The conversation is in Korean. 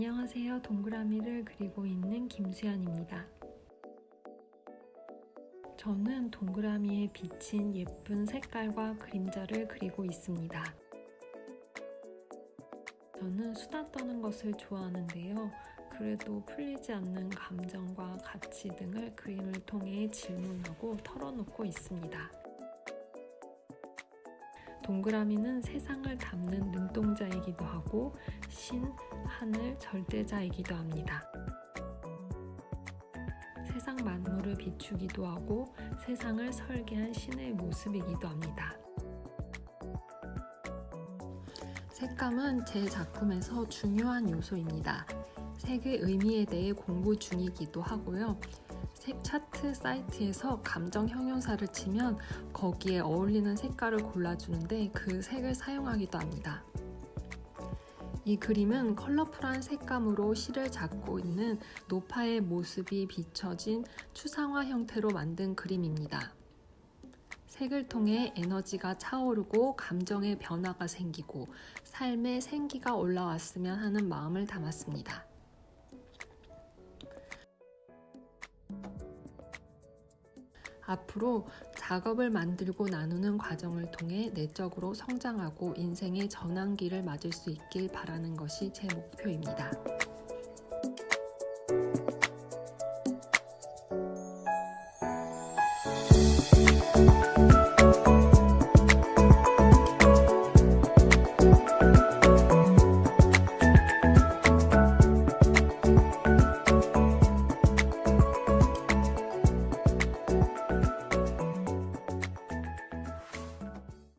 안녕하세요. 동그라미를 그리고 있는 김수연입니다. 저는 동그라미에 비친 예쁜 색깔과 그림자를 그리고 있습니다. 저는 수다 떠는 것을 좋아하는데요. 그래도 풀리지 않는 감정과 가치 등을 그림을 통해 질문하고 털어놓고 있습니다. 동그라미는 세상을 담는 눈동자이기도 하고 신, 하늘, 절대자이기도 합니다. 세상 만물을 비추기도 하고 세상을 설계한 신의 모습이기도 합니다. 색감은 제 작품에서 중요한 요소입니다. 색의 의미에 대해 공부 중이기도 하고요. 색 차트 사이트에서 감정 형용사를 치면 거기에 어울리는 색깔을 골라주는데 그 색을 사용하기도 합니다. 이 그림은 컬러풀한 색감으로 실을 잡고 있는 노파의 모습이 비춰진 추상화 형태로 만든 그림입니다. 색을 통해 에너지가 차오르고 감정의 변화가 생기고 삶의 생기가 올라왔으면 하는 마음을 담았습니다. 앞으로 작업을 만들고 나누는 과정을 통해 내적으로 성장하고 인생의 전환기를 맞을 수 있길 바라는 것이 제 목표입니다.